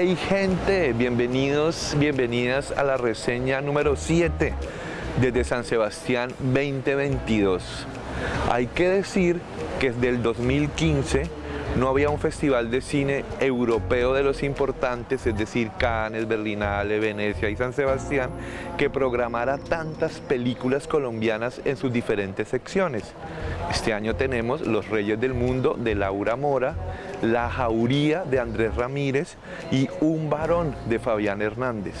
Hey gente, bienvenidos, bienvenidas a la reseña número 7 desde San Sebastián 2022. Hay que decir que desde el 2015 no había un festival de cine europeo de los importantes, es decir, Cannes, Berlinale, Venecia y San Sebastián, que programara tantas películas colombianas en sus diferentes secciones. Este año tenemos Los Reyes del Mundo de Laura Mora, La Jauría de Andrés Ramírez y Un Varón de Fabián Hernández.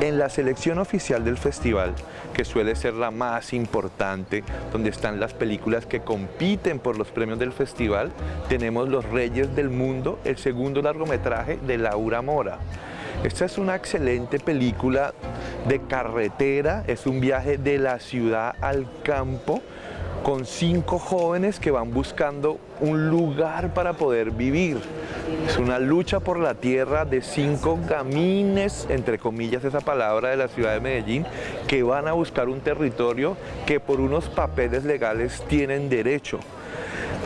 En la selección oficial del festival, que suele ser la más importante, donde están las películas que compiten por los premios del festival, tenemos Los Reyes del Mundo, el segundo largometraje de Laura Mora. Esta es una excelente película de carretera, es un viaje de la ciudad al campo, con cinco jóvenes que van buscando un lugar para poder vivir. Es una lucha por la tierra de cinco gamines, entre comillas esa palabra, de la ciudad de Medellín, que van a buscar un territorio que por unos papeles legales tienen derecho.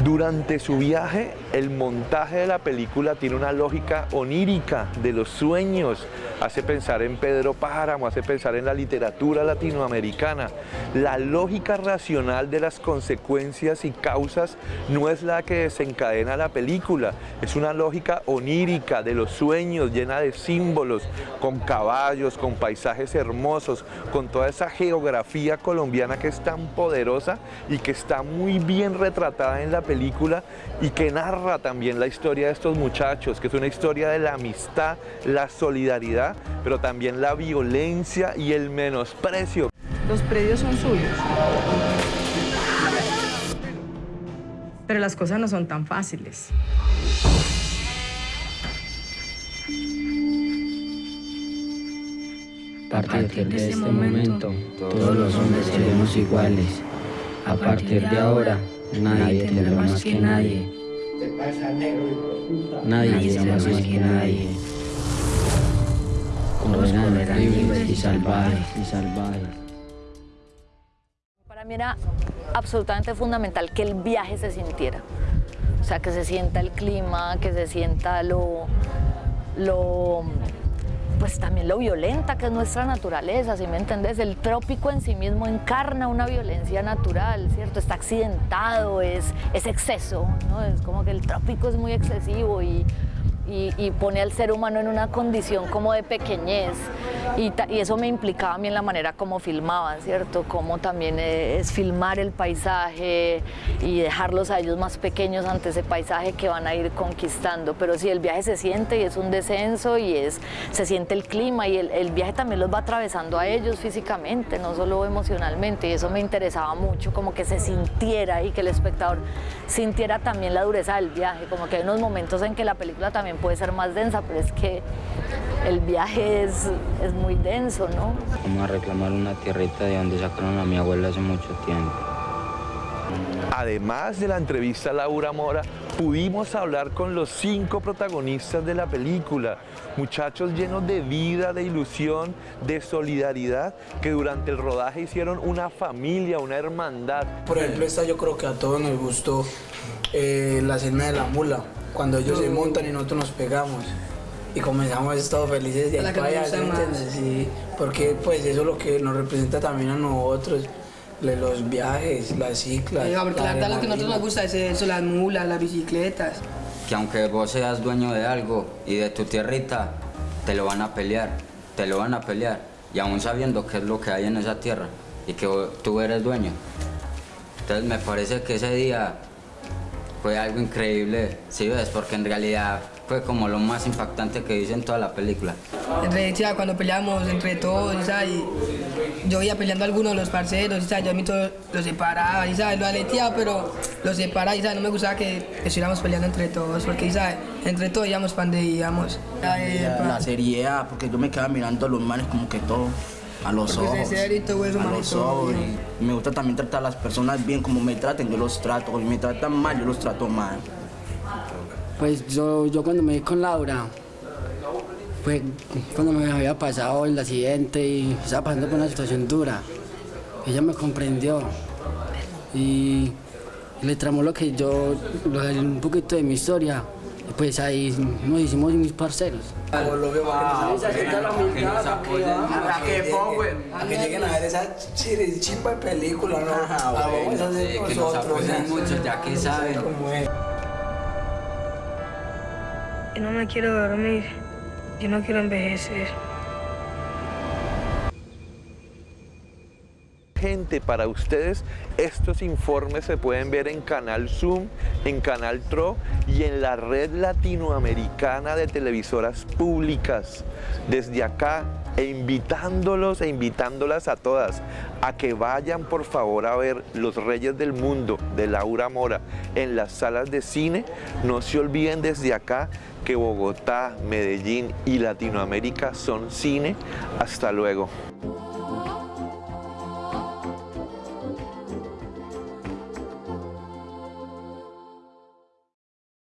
Durante su viaje, el montaje de la película tiene una lógica onírica de los sueños. Hace pensar en Pedro Páramo, hace pensar en la literatura latinoamericana. La lógica racional de las consecuencias y causas no es la que desencadena la película. Es una lógica onírica de los sueños, llena de símbolos, con caballos, con paisajes hermosos, con toda esa geografía colombiana que es tan poderosa y que está muy bien retratada en la película y que narra también la historia de estos muchachos, que es una historia de la amistad, la solidaridad, pero también la violencia y el menosprecio. Los predios son suyos. Pero las cosas no son tan fáciles. A partir de este momento, todos los hombres seremos iguales. A partir de ahora, nadie tendrá más que nadie. Nadie será más que nadie. Eran libres y salvajes y salvajes. Para mí era absolutamente fundamental que el viaje se sintiera. O sea, que se sienta el clima, que se sienta lo, lo pues también lo violenta que es nuestra naturaleza, si me entendés? El trópico en sí mismo encarna una violencia natural, ¿cierto? Está accidentado, es, es exceso, ¿no? Es como que el trópico es muy excesivo y, y, y pone al ser humano en una condición como de pequeñez y, y, eso me implicaba a mí en la manera como filmaban, ¿cierto? Como también es filmar el paisaje y dejarlos a ellos más pequeños ante ese paisaje que van a ir conquistando. Pero sí, el viaje se siente y es un descenso y es, se siente el clima y el, el viaje también los va atravesando a ellos físicamente, no solo emocionalmente. Y eso me interesaba mucho, como que se sintiera y que el espectador sintiera también la dureza del viaje. Como que hay unos momentos en que la película también puede ser más densa, pero es que el viaje es, es muy denso, ¿no? Vamos a reclamar una tierrita de donde sacaron a mi abuela hace mucho tiempo. Además de la entrevista a Laura Mora, pudimos hablar con los cinco protagonistas de la película, muchachos llenos de vida, de ilusión, de solidaridad, que durante el rodaje hicieron una familia, una hermandad. Por ejemplo, esta yo creo que a todos nos gustó eh, la escena de la mula, cuando ellos se montan y nosotros nos pegamos y comenzamos estar felices de ahí para allá, ¿sí entiendes? Sí, porque pues eso es lo que nos representa también a nosotros, los viajes, las ciclas. Sí, porque la verdad lo que a nosotros nos gusta es eso, las mulas, las bicicletas. Que aunque vos seas dueño de algo y de tu tierrita, te lo van a pelear, te lo van a pelear, y aún sabiendo qué es lo que hay en esa tierra y que tú eres dueño. Entonces me parece que ese día fue algo increíble, ¿sí ves? Porque en realidad fue como lo más impactante que hice en toda la película. Entre, ya, cuando peleamos entre todos, ¿sabes? yo iba peleando a algunos de los parceros, ¿sabes? yo a mí todo los separaba, ¿sabes? lo aleteaba, pero los separaba, ¿sabes? no me gustaba que estuviéramos peleando entre todos, porque ¿sabes? entre todos íbamos para donde íbamos. La seriedad, porque yo me quedaba mirando a los manes como que todo a los ojos, a los ojos. Y me gusta también tratar a las personas bien, como me traten, yo los trato, y me tratan mal, yo los trato mal. Pues yo, yo cuando me vi con Laura, pues cuando me había pasado el accidente y estaba pasando por una situación dura, ella me comprendió y le tramó lo que yo, un poquito de mi historia pues ahí nos hicimos mis parceros. Ah, que lleguen a ver esa chimba de película, ¿no? Ah, a hacer que nos apoyen mucho, ya que saben. Yo no me quiero dormir, yo no quiero envejecer. gente para ustedes. Estos informes se pueden ver en Canal Zoom, en Canal TRO y en la red latinoamericana de televisoras públicas. Desde acá, e invitándolos e invitándolas a todas a que vayan por favor a ver Los Reyes del Mundo de Laura Mora en las salas de cine. No se olviden desde acá que Bogotá, Medellín y Latinoamérica son cine. Hasta luego.